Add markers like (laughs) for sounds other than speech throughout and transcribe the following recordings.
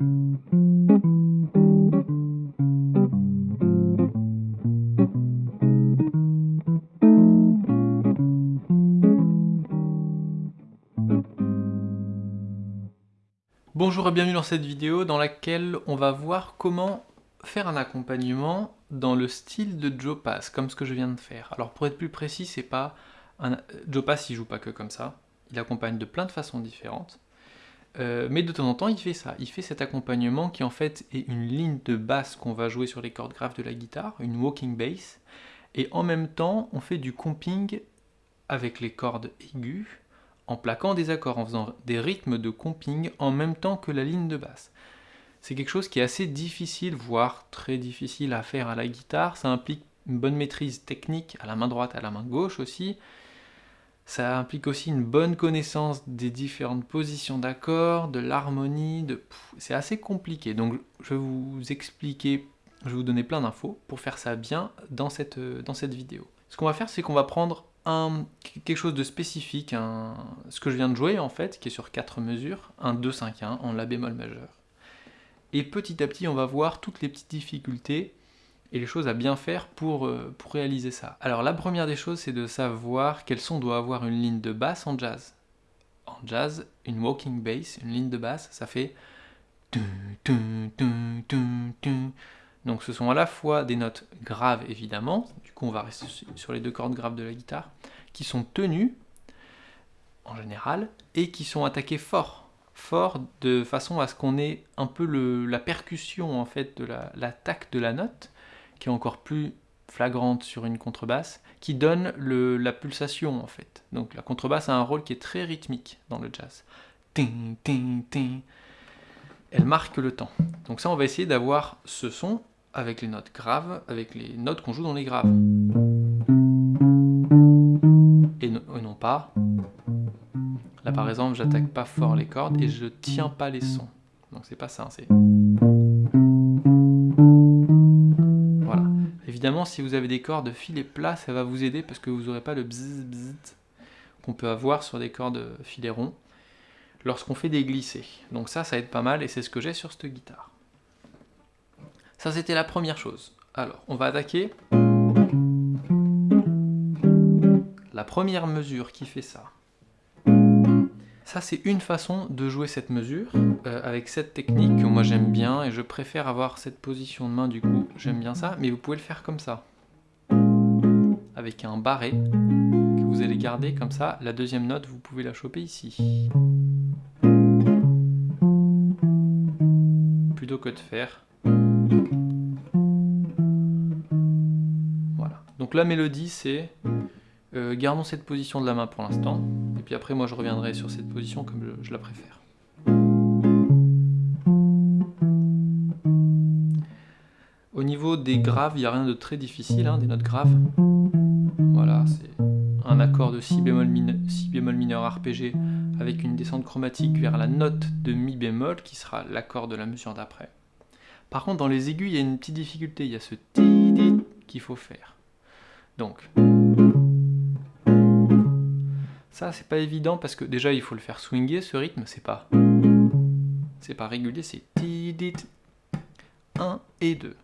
Bonjour et bienvenue dans cette vidéo dans laquelle on va voir comment faire un accompagnement dans le style de Joe Pass, comme ce que je viens de faire. Alors pour être plus précis, c'est pas un... Joe Pass il joue pas que comme ça, il accompagne de plein de façons différentes. Euh, mais de temps en temps il fait ça, il fait cet accompagnement qui en fait est une ligne de basse qu'on va jouer sur les cordes graves de la guitare, une walking bass, et en même temps on fait du comping avec les cordes aiguës en plaquant des accords, en faisant des rythmes de comping en même temps que la ligne de basse. C'est quelque chose qui est assez difficile, voire très difficile à faire à la guitare. Ça implique une bonne maîtrise technique à la main droite, à la main gauche aussi. Ça implique aussi une bonne connaissance des différentes positions d'accords, de l'harmonie, c'est assez compliqué. Donc je vais vous expliquer, je vais vous donner plein d'infos pour faire ça bien dans cette, cette vidéo. Ce qu'on va faire, c'est qu'on va prendre quelque chose de spécifique, ce que je viens de jouer en fait, qui est sur 4 mesures, un 2, 5, 1 en La bémol majeur. Et petit à petit, on va voir toutes les petites difficultés et les choses à bien faire pour, euh, pour réaliser ça. Alors la première des choses, c'est de savoir quel son doit avoir une ligne de basse en jazz. En jazz, une walking bass, une ligne de basse, ça fait... Donc ce sont à la fois des notes graves évidemment, du coup on va rester sur les deux cordes graves de la guitare, qui sont tenues en général, et qui sont attaquées fort, fort de façon à ce qu'on ait un peu la percussion en fait de l'attaque de la note, qui est encore plus flagrante sur une contrebasse, qui donne la pulsation en fait. Donc la contrebasse a un rôle qui est très rythmique dans le jazz. Elle marque le temps. Donc ça on va essayer d'avoir ce son avec les notes graves, avec les notes qu'on joue dans les graves. Et, non pas. Là par exemple, j'attaque pas fort les cordes et je tiens pas les sons. Donc c'est pas ça, c'est... Évidemment, si vous avez des cordes filets plats, ça va vous aider parce que vous n'aurez pas le bzzz bzzz qu'on peut avoir sur des cordes filets ronds lorsqu'on fait des glissés. Donc ça, ça aide pas mal et c'est ce que j'ai sur cette guitare. Ça, c'était la première chose. Alors, on va attaquer la première mesure qui fait ça. Ça, c'est une façon de jouer cette mesure, euh, avec cette technique que moi j'aime bien, et je préfère avoir cette position de main, du coup, j'aime bien ça, mais vous pouvez le faire comme ça. Avec un barré, que vous allez garder comme ça. La deuxième note, vous pouvez la choper ici. Plutôt que de faire voilà. Donc la mélodie, c'est... Euh, gardons cette position de la main pour l'instant, et puis après moi je reviendrai sur cette position comme je, la préfère. Graves, il n'y a rien de très difficile, hein, des notes graves. Voilà, c'est un accord de si bémol, si bémol mineur avec une descente chromatique vers la note de mi bémol qui sera l'accord de la mesure d'après. Par contre, dans les aigus, il y a une petite difficulté. Il y a ce ti qu'il faut faire. Donc, ça, c'est pas évident parce que déjà, il faut le faire swinger, ce rythme. C'est pas, c'est pas régulier, c'est ti 1 et 2.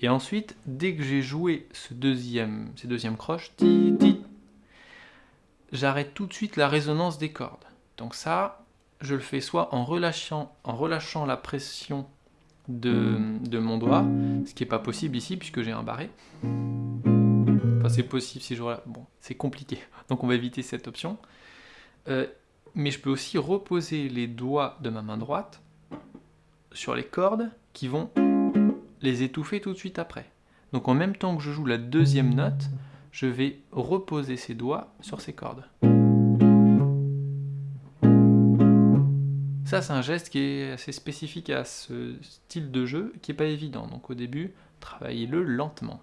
Et ensuite, dès que j'ai joué ce deuxième, ces deuxièmes croches, j'arrête tout de suite la résonance des cordes. Donc ça, je le fais soit en relâchant, en relâchant la pression de, mon doigt, ce qui n'est pas possible ici puisque j'ai un barré. Enfin c'est possible si je... Bon, c'est compliqué, donc on va éviter cette option. Euh, mais je peux aussi reposer les doigts de ma main droite sur les cordes qui vont les étouffer tout de suite après. Donc en même temps que je joue la deuxième note, je vais reposer ces doigts sur ces cordes. Ça, c'est un geste qui est assez spécifique à ce style de jeu, qui n'est pas évident. Donc au début, travaillez-le lentement.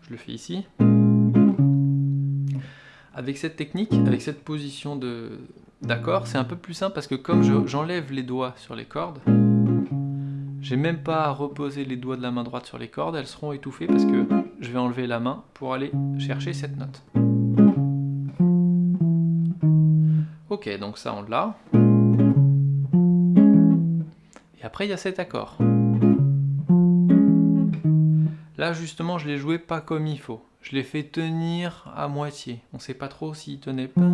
Je le fais ici. Avec cette technique, avec cette position d'accord, c'est un peu plus simple parce que comme j'enlève les doigts sur les cordes, j'ai même pas à reposer les doigts de la main droite sur les cordes, elles seront étouffées parce que je vais enlever la main pour aller chercher cette note. Ok, donc ça on l'a. Et après, il y a cet accord. Là, justement, je l'ai joué pas comme il faut. Je l'ai fait tenir à moitié. On sait pas trop s'il tenait pas.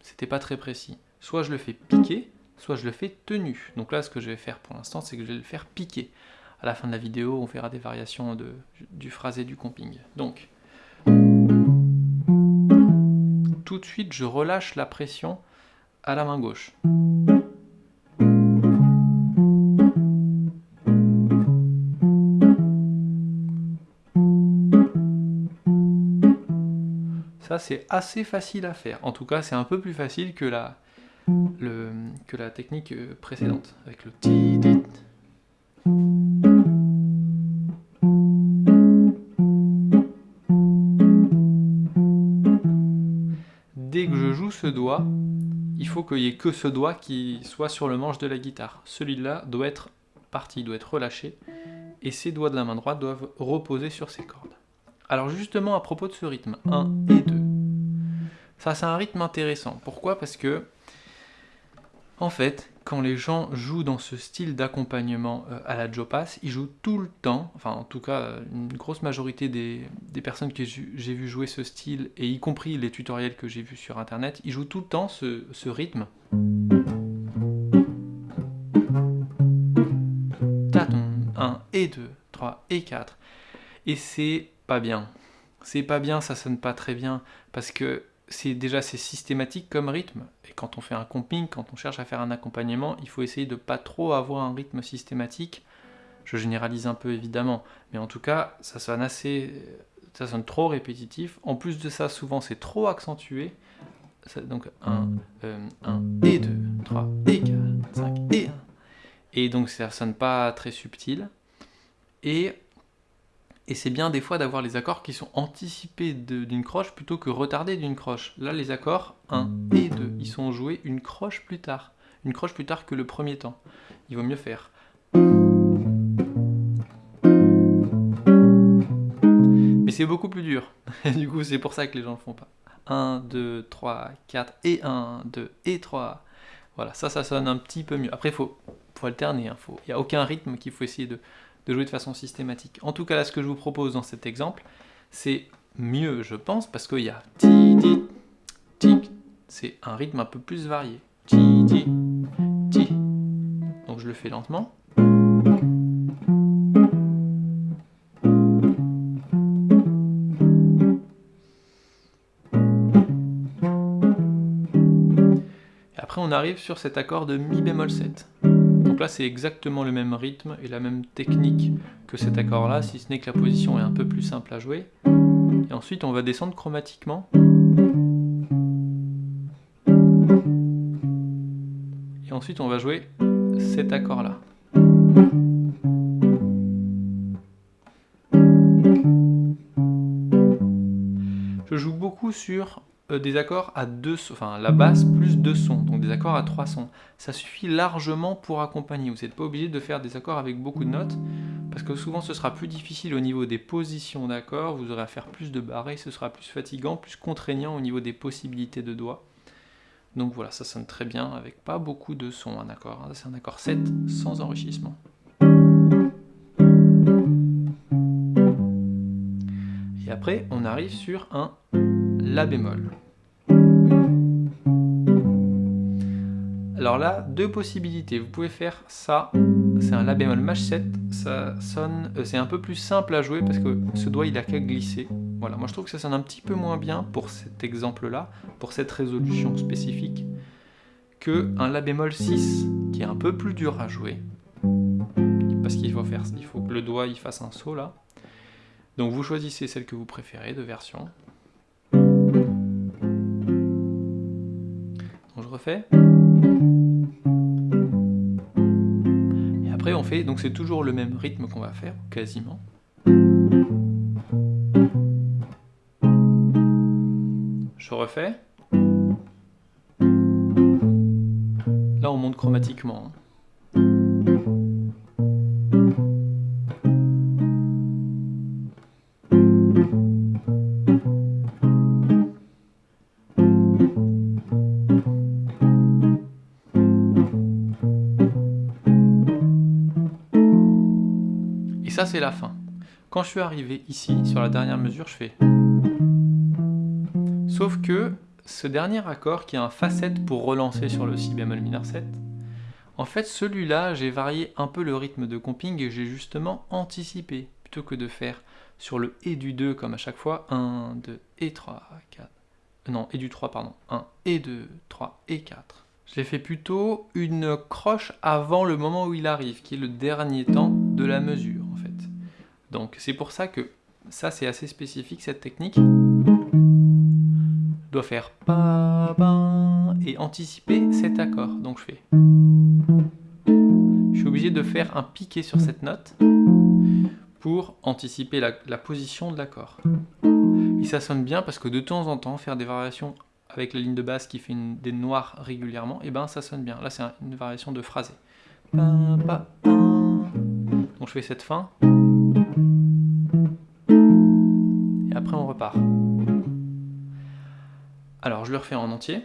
C'était pas très précis. Soit je le fais piquer, soit je le fais tenu. Donc là, ce que je vais faire pour l'instant, c'est que je vais le faire piquer. À la fin de la vidéo, on verra des variations du phrasé du comping. Donc, tout de suite, je relâche la pression à la main gauche. Ça, c'est assez facile à faire. En tout cas, c'est un peu plus facile que la, le, que la technique euh, précédente, avec le ti dit. Dès que je joue ce doigt, il faut qu'il n'y ait que ce doigt qui soit sur le manche de la guitare. Celui-là doit être parti, doit être relâché, et ces doigts de la main droite doivent reposer sur ces cordes. Alors justement à propos de ce rythme, 1 et 2. Ça c'est un rythme intéressant. Pourquoi? Parce que, en fait, quand les gens jouent dans ce style d'accompagnement euh, à la Joe ils jouent tout le temps, enfin en tout cas une grosse majorité des, personnes que j'ai vu jouer ce style, et y compris les tutoriels que j'ai vus sur internet, ils jouent tout le temps ce, rythme. 1 et 2, 3 et 4. Et c'est pas bien. C'est pas bien, ça sonne pas très bien, parce que c'est déjà c'est systématique comme rythme, et quand on fait un comping, quand on cherche à faire un accompagnement, il faut essayer de pas trop avoir un rythme systématique. Je généralise un peu évidemment, mais en tout cas, ça sonne assez, ça sonne trop répétitif. En plus de ça, souvent c'est trop accentué. donc 1, 1 et 2, 3 et 4, 5 et 1. Et donc ça sonne pas très subtil. Et et c'est bien des fois d'avoir les accords qui sont anticipés d'une croche plutôt que retardés d'une croche. Là, les accords 1 et 2, ils sont joués une croche plus tard. Une croche plus tard que le premier temps. Il vaut mieux faire. Mais c'est beaucoup plus dur. (laughs) du coup, c'est pour ça que les gens ne le font pas. 1, 2, 3, 4 et 1, 2 et 3. Voilà, ça, ça sonne un petit peu mieux. Après, il faut, alterner. Hein. Il n'y a aucun rythme qu'il faut essayer de, de jouer de façon systématique. En tout cas, là, ce que je vous propose dans cet exemple, c'est mieux, je pense, parce qu'il y a ti, ti, tic, c'est un rythme un peu plus varié. Ti, ti, ti. Donc je le fais lentement. Et après, on arrive sur cet accord de mi bémol 7. Donc là, c'est exactement le même rythme et la même technique que cet accord-là, si ce n'est que la position est un peu plus simple à jouer. Et ensuite, on va descendre chromatiquement. Et ensuite, on va jouer cet accord-là. Je joue beaucoup sur euh, des accords à deux enfin la basse plus deux sons, donc des accords à trois sons. Ça suffit largement pour accompagner. Vous n'êtes pas obligé de faire des accords avec beaucoup de notes, parce que souvent ce sera plus difficile au niveau des positions d'accords, vous aurez à faire plus de barrés, ce sera plus fatigant, plus contraignant au niveau des possibilités de doigts. Donc voilà, ça sonne très bien avec pas beaucoup de sons un accord. Hein. C'est un accord 7 sans enrichissement. Et après, on arrive sur un la bémol. Alors là, deux possibilités. Vous pouvez faire ça, c'est un La bémol maj 7, ça sonne, euh, c'est un peu plus simple à jouer parce que ce doigt il a qu'à glisser. Voilà, moi je trouve que ça sonne un petit peu moins bien pour cet exemple-là, pour cette résolution spécifique, que un La bémol 6 qui est un peu plus dur à jouer. Parce qu'il faut faire, il faut que le doigt il fasse un saut là. Donc vous choisissez celle que vous préférez de version. Et après on fait, donc c'est toujours le même rythme qu'on va faire, quasiment. Je refais. Là on monte chromatiquement. Hein. Quand je suis arrivé ici, sur la dernière mesure, je fais... Sauf que ce dernier accord, qui a un facette pour relancer sur le si bémol mineur 7, en fait celui-là, j'ai varié un peu le rythme de comping et j'ai justement anticipé, plutôt que de faire sur le et du 2 comme à chaque fois, 1, 2 et 3, 4, non, et du 3, pardon, 1 et 2, 3 et 4. Je l'ai fait plutôt une croche avant le moment où il arrive, qui est le dernier temps de la mesure. Donc c'est pour ça que ça c'est assez spécifique, cette technique. doit faire pa, ba, et anticiper cet accord. Donc je fais... Je suis obligé de faire un piqué sur cette note pour anticiper la, la position de l'accord. Et ça sonne bien parce que de temps en temps, faire des variations avec la ligne de basse qui fait des noirs régulièrement, et eh ben ça sonne bien. Là c'est une variation de phrasé. Donc je fais cette fin. Alors je le refais en entier.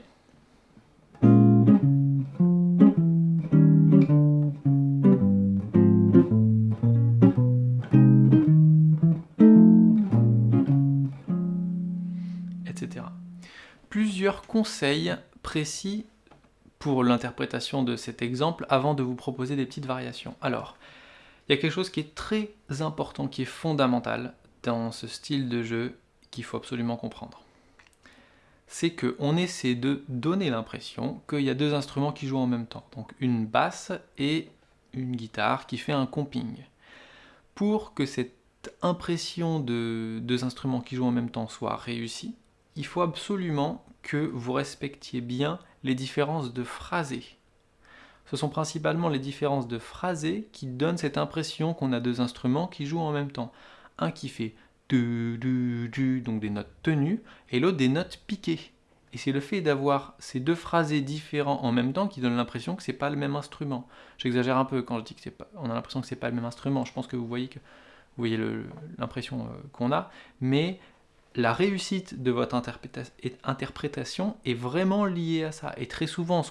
plusieurs conseils précis pour l'interprétation de cet exemple avant de vous proposer des petites variations. Alors, il y a quelque chose qui est très important, qui est fondamental dans ce style de jeu qu'il faut absolument comprendre. C'est qu'on essaie de donner l'impression qu'il y a deux instruments qui jouent en même temps. Donc une basse et une guitare qui fait un comping. Pour que cette impression de deux instruments qui jouent en même temps soit réussie, il faut absolument que vous respectiez bien les différences de phrasé. Ce sont principalement les différences de phrasé qui donnent cette impression qu'on a deux instruments qui jouent en même temps. Un qui fait donc des notes tenues, et l'autre des notes piquées. Et c'est le fait d'avoir ces deux phrasés différents en même temps qui donne l'impression que c'est pas le même instrument. J'exagère un peu quand je dis que c'est pas, on a l'impression que c'est pas le même instrument. Je pense que vous voyez que vous voyez l'impression euh, qu'on a, mais la réussite de votre interprétation est vraiment liée à ça. Et très souvent,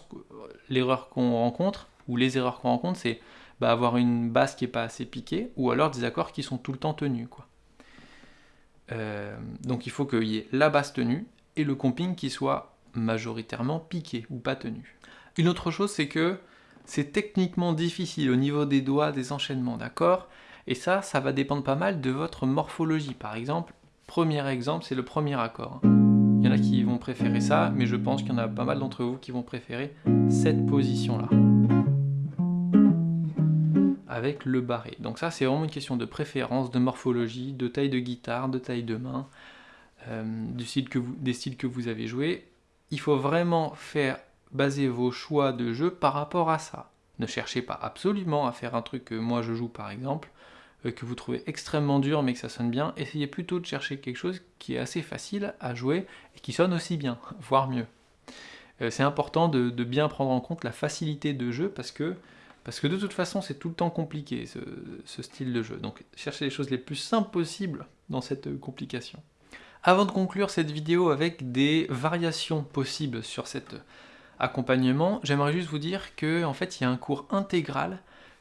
l'erreur qu'on rencontre, ou les erreurs qu'on rencontre, c'est bah, avoir une basse qui n'est pas assez piquée, ou alors des accords qui sont tout le temps tenus. Quoi. Euh, donc il faut qu'il y ait la basse tenue, et le comping qui soit majoritairement piqué, ou pas tenu. Une autre chose, c'est que c'est techniquement difficile au niveau des doigts, des enchaînements d'accords, et ça, ça va dépendre pas mal de votre morphologie. Par exemple, Premier exemple, c'est le premier accord. Il y en a qui vont préférer ça, mais je pense qu'il y en a pas mal d'entre vous qui vont préférer cette position-là. Avec le barré. Donc ça, c'est vraiment une question de préférence, de morphologie, de taille de guitare, de taille de main, euh, des styles que vous avez joué. Il faut vraiment faire baser vos choix de jeu par rapport à ça. Ne cherchez pas absolument à faire un truc que moi je joue par exemple, euh, que vous trouvez extrêmement dur mais que ça sonne bien, essayez plutôt de chercher quelque chose qui est assez facile à jouer et qui sonne aussi bien, (laughs) voire mieux. Euh, c'est important de, bien prendre en compte la facilité de jeu parce que, parce que de toute façon c'est tout le temps compliqué ce, style de jeu. Donc cherchez les choses les plus simples possibles dans cette complication. Avant de conclure cette vidéo avec des variations possibles sur cet accompagnement, j'aimerais juste vous dire qu'en en fait il y a un cours intégral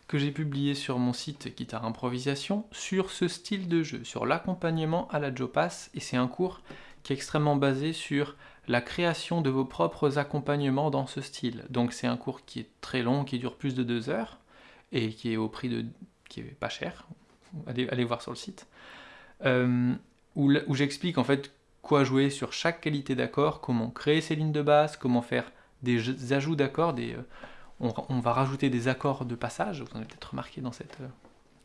que j'ai publié sur mon site Guitare Improvisation sur ce style de jeu, sur l'accompagnement à la Joe et c'est un cours qui est extrêmement basé sur la création de vos propres accompagnements dans ce style. Donc c'est un cours qui est très long, qui dure plus de deux heures, et qui est au prix de... qui est pas cher, allez, voir sur le site, euh, où, j'explique en fait quoi jouer sur chaque qualité d'accord, comment créer ses lignes de basse, comment faire des ajouts d'accords. Euh, on, va rajouter des accords de passage, vous en avez peut-être remarqué dans, cette,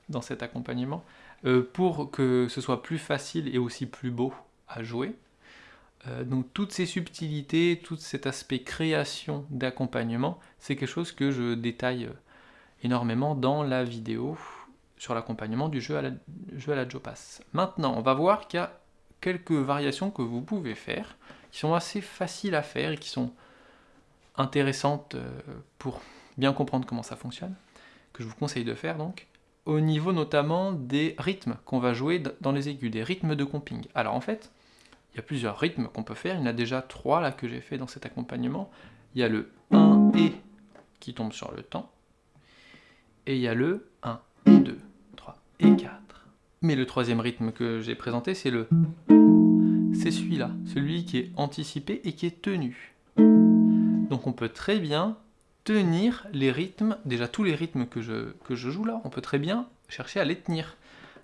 dans cet accompagnement, euh, pour que ce soit plus facile et aussi plus beau à jouer. Euh, donc toutes ces subtilités, tout cet aspect création d'accompagnement, c'est quelque chose que je détaille euh, énormément dans la vidéo sur l'accompagnement du jeu à la, jeu à la Joe Pass. Maintenant, on va voir qu'il y a quelques variations que vous pouvez faire, qui sont assez faciles à faire et qui sont intéressante euh, pour bien comprendre comment ça fonctionne, que je vous conseille de faire donc, au niveau notamment des rythmes qu'on va jouer dans les aigus, des rythmes de comping. Alors en fait, il y a plusieurs rythmes qu'on peut faire, il y en a déjà trois là que j'ai fait dans cet accompagnement. Il y a le 1 et qui tombe sur le temps, et il y a le 1 et 2, 3 et 4. Mais le troisième rythme que j'ai présenté, c'est le... C'est celui-là, celui qui est anticipé et qui est tenu. Donc on peut très bien tenir les rythmes, déjà tous les rythmes que je, que je joue là, on peut très bien chercher à les tenir.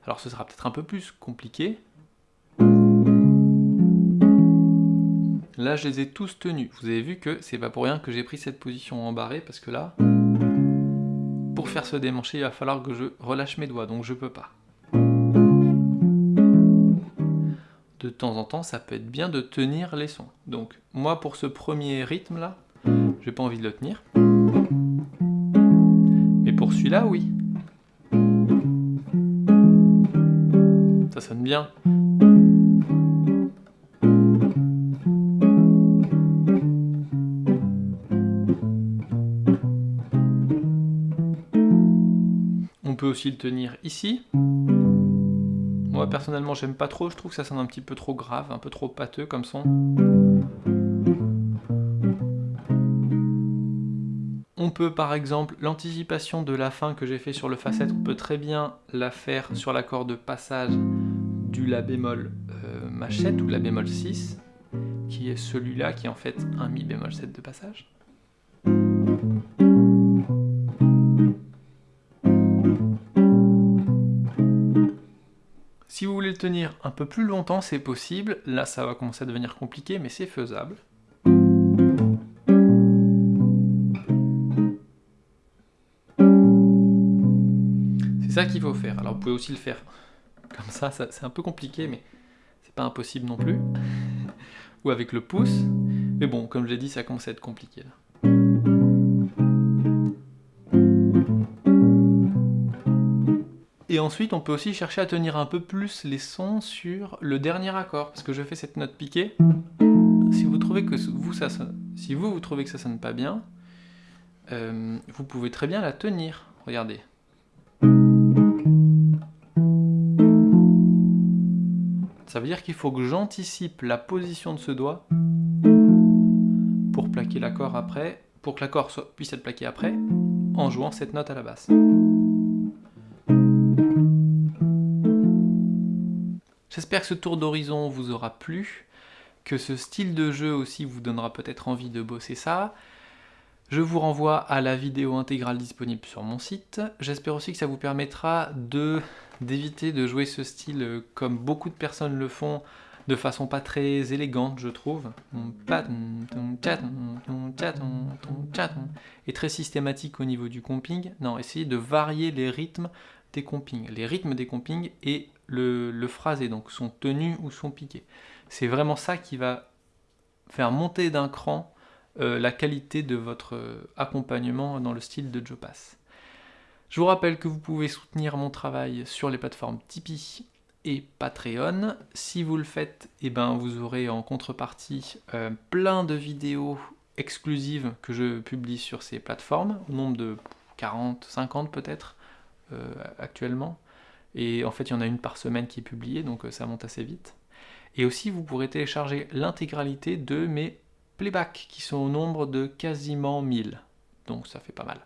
Alors ce sera peut-être un peu plus compliqué. Là, je les ai tous tenus. Vous avez vu que c'est pas pour rien que j'ai pris cette position en barré, parce que là, pour faire ce démancher, il va falloir que je relâche mes doigts, donc je peux pas. De temps en temps, ça peut être bien de tenir les sons. Donc, moi, pour ce premier rythme-là, j'ai pas envie de le tenir. Mais pour celui-là, oui. Ça sonne bien. Aussi le tenir ici. Moi personnellement j'aime pas trop, je trouve que ça sonne un petit peu trop grave, un peu trop pâteux comme son. On peut par exemple, l'anticipation de la fin que j'ai fait sur le facette, on peut très bien la faire sur l'accord de passage du La bémol euh, machette ou La bémol 6, qui est celui-là qui est en fait un Mi bémol 7 de passage. Tenir un peu plus longtemps, c'est possible. Là, ça va commencer à devenir compliqué, mais c'est faisable. C'est ça qu'il faut faire. Alors vous pouvez aussi le faire comme ça, c'est un peu compliqué, mais c'est pas impossible non plus. (laughs) Ou avec le pouce. Mais bon, comme je l'ai dit, ça commence à être compliqué là. Ensuite, on peut aussi chercher à tenir un peu plus les sons sur le dernier accord, parce que je fais cette note piquée. Si vous trouvez que vous, ça si vous, vous trouvez que ça sonne pas bien, euh, vous pouvez très bien la tenir. Regardez. Ça veut dire qu'il faut que j'anticipe la position de ce doigt pour plaquer l'accord après, pour que l'accord puisse être plaqué après, en jouant cette note à la basse. J'espère que ce tour d'horizon vous aura plu, que ce style de jeu aussi vous donnera peut-être envie de bosser ça. Je vous renvoie à la vidéo intégrale disponible sur mon site. J'espère aussi que ça vous permettra d'éviter de jouer ce style comme beaucoup de personnes le font, de façon pas très élégante, je trouve, et très systématique au niveau du comping. Non, essayez de varier les rythmes des compings, les rythmes des compings et le, phrasé, donc son tenu ou son piqué. C'est vraiment ça qui va faire monter d'un cran euh, la qualité de votre euh, accompagnement dans le style de Joe Pass. Je vous rappelle que vous pouvez soutenir mon travail sur les plateformes Tipeee et Patreon. Si vous le faites, eh ben, vous aurez en contrepartie euh, plein de vidéos exclusives que je publie sur ces plateformes, au nombre de 40, 50 peut-être actuellement. Et en fait, il y en a une par semaine qui est publiée, donc euh, ça monte assez vite. Et aussi, vous pourrez télécharger l'intégralité de mes playbacks, qui sont au nombre de quasiment 1000. Donc ça fait pas mal.